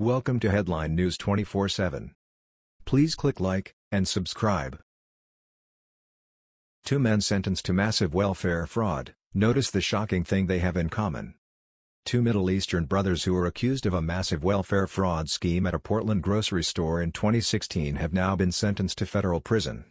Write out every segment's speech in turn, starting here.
Welcome to Headline News 24/7. Please click like and subscribe. Two men sentenced to massive welfare fraud. Notice the shocking thing they have in common. Two Middle Eastern brothers who were accused of a massive welfare fraud scheme at a Portland grocery store in 2016 have now been sentenced to federal prison.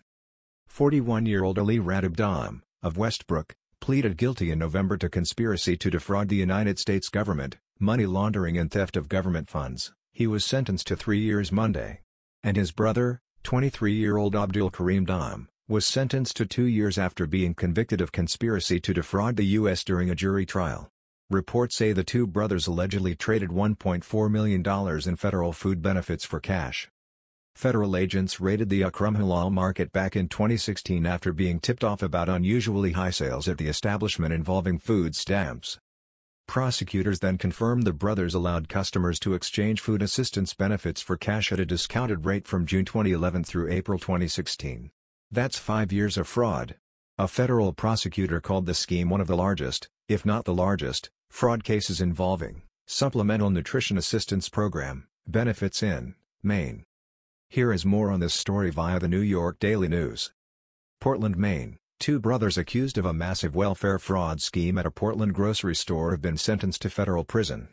41-year-old Ali Radab of Westbrook, pleaded guilty in November to conspiracy to defraud the United States government, money laundering and theft of government funds. He was sentenced to three years Monday. And his brother, 23-year-old Abdul Karim Daim, was sentenced to two years after being convicted of conspiracy to defraud the U.S. during a jury trial. Reports say the two brothers allegedly traded $1.4 million in federal food benefits for cash. Federal agents raided the Akram Halal market back in 2016 after being tipped off about unusually high sales at the establishment involving food stamps. Prosecutors then confirmed the brothers allowed customers to exchange food assistance benefits for cash at a discounted rate from June 2011 through April 2016. That's five years of fraud. A federal prosecutor called the scheme one of the largest, if not the largest, fraud cases involving Supplemental Nutrition Assistance Program, benefits in Maine. Here is more on this story via the New York Daily News. Portland, Maine. Two brothers accused of a massive welfare fraud scheme at a Portland grocery store have been sentenced to federal prison.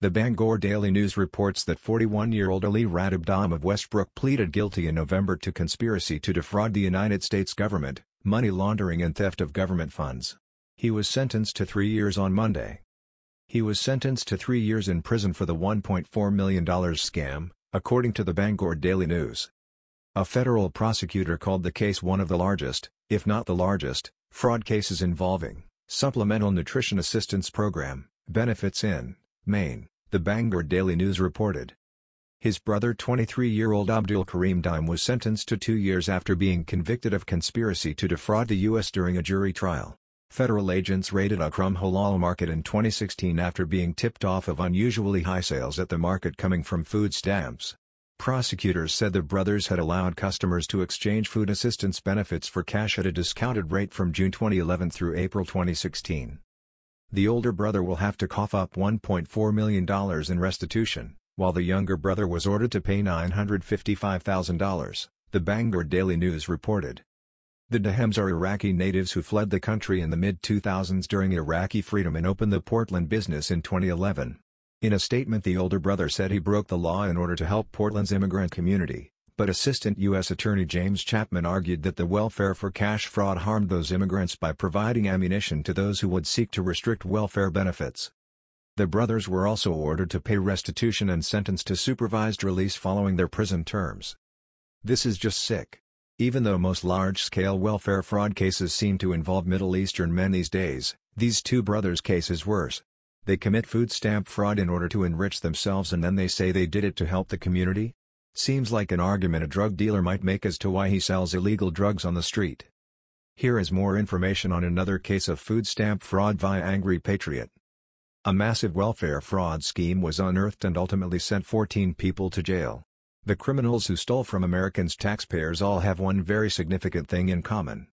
The Bangor Daily News reports that 41-year-old Ali Radab of Westbrook pleaded guilty in November to conspiracy to defraud the United States government, money laundering and theft of government funds. He was sentenced to three years on Monday. He was sentenced to three years in prison for the $1.4 million scam, according to the Bangor Daily News. A federal prosecutor called the case one of the largest, if not the largest, fraud cases involving Supplemental Nutrition Assistance Program, benefits in Maine, the Bangor Daily News reported. His brother 23-year-old Abdul Karim Daim was sentenced to two years after being convicted of conspiracy to defraud the U.S. during a jury trial. Federal agents raided a Akram Halal Market in 2016 after being tipped off of unusually high sales at the market coming from food stamps. Prosecutors said the brothers had allowed customers to exchange food assistance benefits for cash at a discounted rate from June 2011 through April 2016. The older brother will have to cough up $1.4 million in restitution, while the younger brother was ordered to pay $955,000, the Bangor Daily News reported. The Daims are Iraqi natives who fled the country in the mid-2000s during Iraqi freedom and opened the Portland business in 2011. In a statement the older brother said he broke the law in order to help Portland's immigrant community, but Assistant U.S. Attorney James Chapman argued that the welfare for cash fraud harmed those immigrants by providing ammunition to those who would seek to restrict welfare benefits. The brothers were also ordered to pay restitution and sentenced to supervised release following their prison terms. This is just sick. Even though most large-scale welfare fraud cases seem to involve Middle Eastern men these days, these two brothers' case is worse. They commit food stamp fraud in order to enrich themselves and then they say they did it to help the community? Seems like an argument a drug dealer might make as to why he sells illegal drugs on the street. Here is more information on another case of food stamp fraud via Angry Patriot. A massive welfare fraud scheme was unearthed and ultimately sent 14 people to jail. The criminals who stole from Americans' taxpayers all have one very significant thing in common.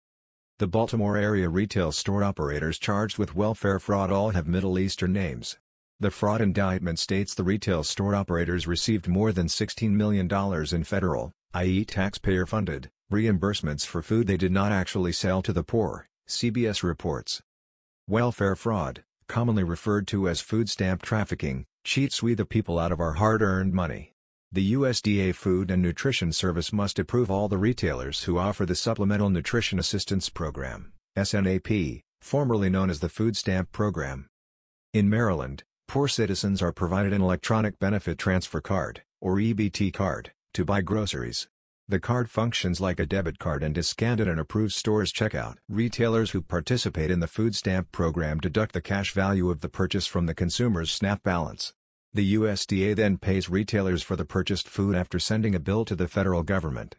The Baltimore area retail store operators charged with welfare fraud all have Middle Eastern names. The fraud indictment states the retail store operators received more than $16 million in federal, i.e. taxpayer-funded, reimbursements for food they did not actually sell to the poor, CBS reports. Welfare fraud, commonly referred to as food stamp trafficking, cheats we the people out of our hard-earned money. The USDA Food and Nutrition Service must approve all the retailers who offer the Supplemental Nutrition Assistance Program SNAP, formerly known as the Food Stamp Program. In Maryland, poor citizens are provided an electronic benefit transfer card, or EBT card, to buy groceries. The card functions like a debit card and is scanned at an approved store's checkout. Retailers who participate in the food stamp program deduct the cash value of the purchase from the consumer's SNAP balance. The USDA then pays retailers for the purchased food after sending a bill to the federal government.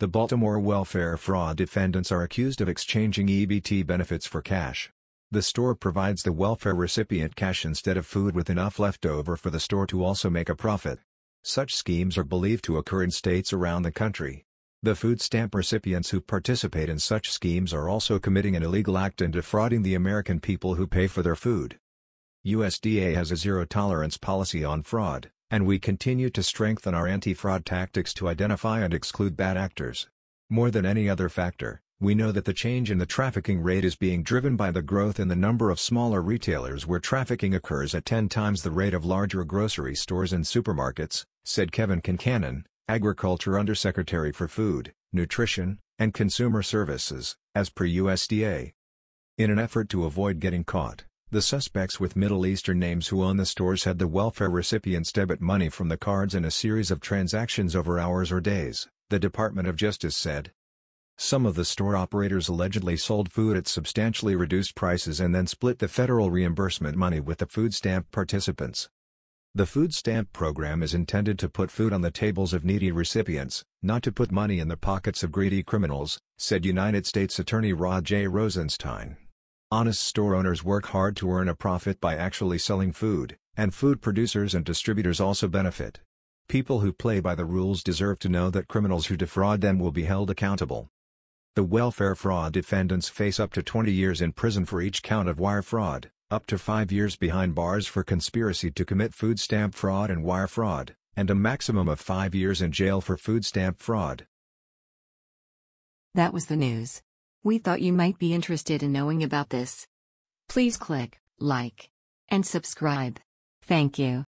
The Baltimore welfare fraud defendants are accused of exchanging EBT benefits for cash. The store provides the welfare recipient cash instead of food with enough left over for the store to also make a profit. Such schemes are believed to occur in states around the country. The food stamp recipients who participate in such schemes are also committing an illegal act and defrauding the American people who pay for their food. USDA has a zero-tolerance policy on fraud, and we continue to strengthen our anti-fraud tactics to identify and exclude bad actors. More than any other factor, we know that the change in the trafficking rate is being driven by the growth in the number of smaller retailers where trafficking occurs at 10 times the rate of larger grocery stores and supermarkets, said Kevin Concannon, Agriculture Undersecretary for Food, Nutrition, and Consumer Services, as per USDA. In an effort to avoid getting caught, the suspects with Middle Eastern names who own the stores had the welfare recipients debit money from the cards in a series of transactions over hours or days, the Department of Justice said. Some of the store operators allegedly sold food at substantially reduced prices and then split the federal reimbursement money with the food stamp participants. The food stamp program is intended to put food on the tables of needy recipients, not to put money in the pockets of greedy criminals, said United States Attorney Rod J. Rosenstein. Honest store owners work hard to earn a profit by actually selling food, and food producers and distributors also benefit. People who play by the rules deserve to know that criminals who defraud them will be held accountable. The welfare fraud defendants face up to 20 years in prison for each count of wire fraud, up to 5 years behind bars for conspiracy to commit food stamp fraud and wire fraud, and a maximum of 5 years in jail for food stamp fraud. That was the news. We thought you might be interested in knowing about this. Please click like and subscribe. Thank you.